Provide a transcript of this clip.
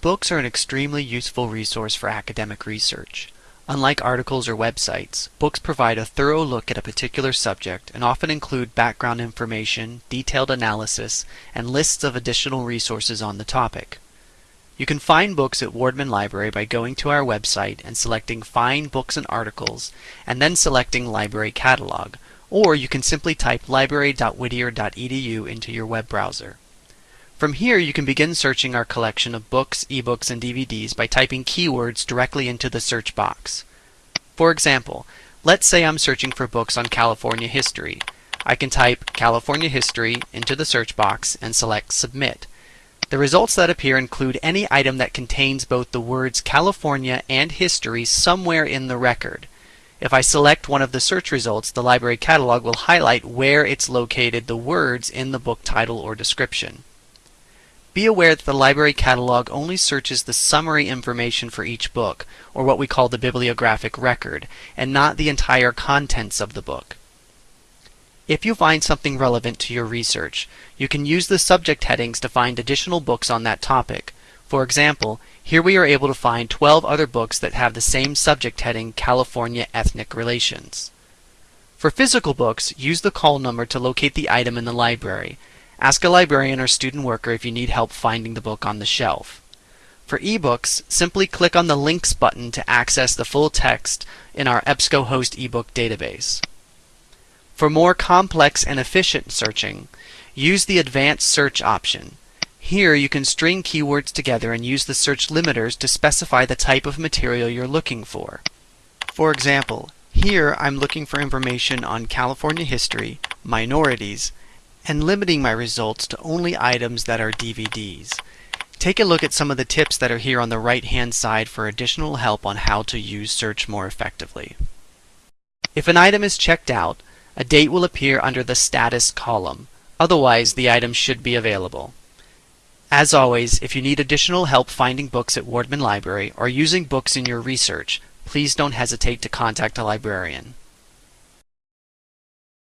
Books are an extremely useful resource for academic research. Unlike articles or websites, books provide a thorough look at a particular subject and often include background information, detailed analysis, and lists of additional resources on the topic. You can find books at Wardman Library by going to our website and selecting Find Books and Articles, and then selecting Library Catalog, or you can simply type library.whittier.edu into your web browser. From here you can begin searching our collection of books, ebooks, and DVDs by typing keywords directly into the search box. For example, let's say I'm searching for books on California history. I can type California history into the search box and select submit. The results that appear include any item that contains both the words California and history somewhere in the record. If I select one of the search results, the library catalog will highlight where it's located the words in the book title or description. Be aware that the library catalog only searches the summary information for each book, or what we call the bibliographic record, and not the entire contents of the book. If you find something relevant to your research, you can use the subject headings to find additional books on that topic. For example, here we are able to find 12 other books that have the same subject heading California Ethnic Relations. For physical books, use the call number to locate the item in the library, Ask a librarian or student worker if you need help finding the book on the shelf. For ebooks, simply click on the Links button to access the full text in our EBSCOhost ebook database. For more complex and efficient searching, use the Advanced Search option. Here you can string keywords together and use the search limiters to specify the type of material you're looking for. For example, here I'm looking for information on California history, minorities, and limiting my results to only items that are DVDs. Take a look at some of the tips that are here on the right hand side for additional help on how to use search more effectively. If an item is checked out, a date will appear under the status column. Otherwise, the item should be available. As always, if you need additional help finding books at Wardman Library or using books in your research, please don't hesitate to contact a librarian.